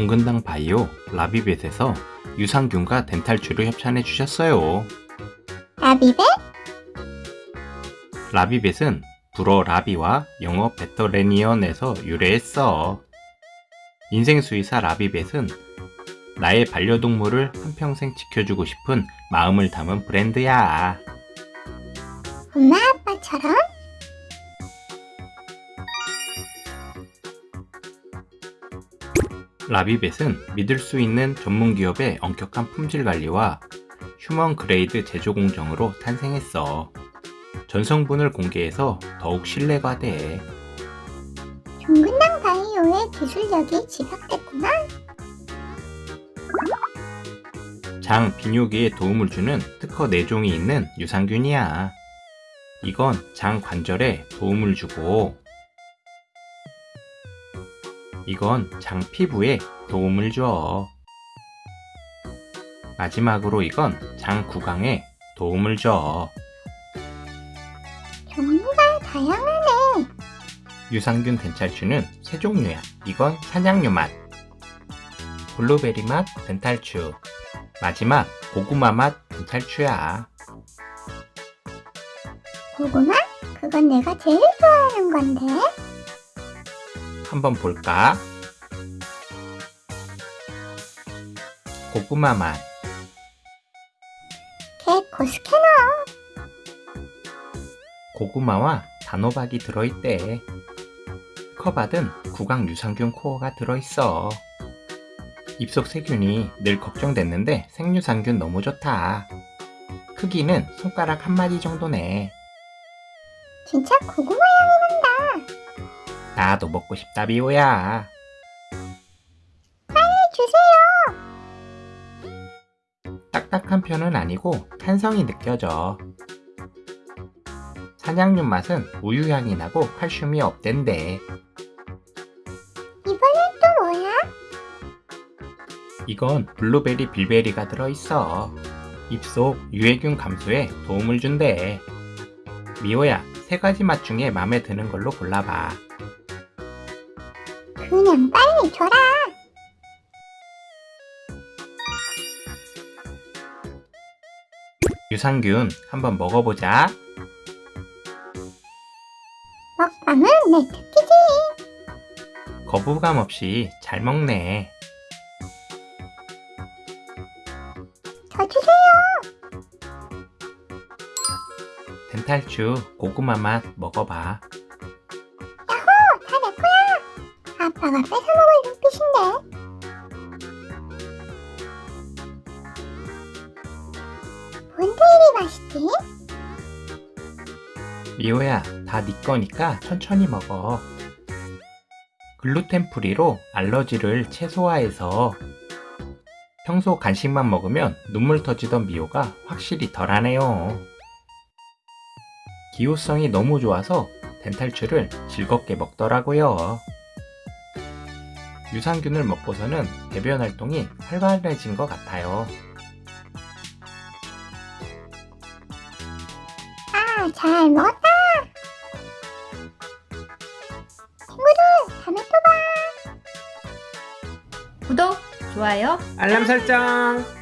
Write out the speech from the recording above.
종근당 바이오 라비벳에서 유산균과 덴탈주를 협찬해 주셨어요. 라비벳? 라비벳은 불어 라비와 영어 베터레니언에서 유래했어. 인생수의사 라비벳은 나의 반려동물을 한평생 지켜주고 싶은 마음을 담은 브랜드야. 엄마 아빠처럼? 라비벳은 믿을 수 있는 전문 기업의 엄격한 품질 관리와 human grade 제조 공정으로 탄생했어. 전성분을 공개해서 더욱 신뢰가 돼. 종근당 바이오의 기술력이 집약됐구나. 장 비뇨기에 도움을 주는 특허 4종이 있는 유산균이야. 이건 장 관절에 도움을 주고 이건 장 피부에 도움을 줘. 마지막으로 이건 장 구강에 도움을 줘. 종류가 다양하네. 유산균 덴탈추는 세 종류야. 이건 사냥류 맛, 블루베리 맛 덴탈추, 마지막 고구마 맛 덴탈추야. 고구마? 그건 내가 제일 좋아하는 건데. 한번 볼까? 고구마 맛, 개코 스캐너. 고구마와 단호박이 들어있대. 커받은 구강 유산균 코어가 들어있어. 입속 세균이 늘 걱정됐는데 생유산균 너무 좋다. 크기는 손가락 한 마디 정도네. 진짜 고구마 향이 난다. 나도 먹고 싶다 비오야. 주세요. 딱딱한 편은 아니고 탄성이 느껴져. 사냥류 맛은 우유 향이 나고 칼슘이 없댄대. 이번엔 또 뭐야? 이건 블루베리 빌베리가 들어있어. 입속 유해균 감소에 도움을 준대. 미호야, 세 가지 맛 중에 마음에 드는 걸로 골라봐. 그냥 빨리 줘라. 유산균 한번 먹어보자. 먹방은 내 특기지. 거부감 없이 잘 먹네. 저 주세요. 덴탈추 고구마 맛 먹어봐. 아빠가 뺏어먹을 눈빛인데. 뭔데 이리 맛있지? 미호야, 다 네 거니까 천천히 먹어. 글루텐 프리로 알러지를 최소화해서 평소 간식만 먹으면 눈물 터지던 미호가 확실히 덜하네요. 기호성이 너무 좋아서 덴탈추를 즐겁게 먹더라고요. 유산균을 먹고서는 배변 활동이 활발해진 것 같아요. 아, 잘 먹었다. 친구들, 다음에 또 봐. 구독, 좋아요 알람 설정!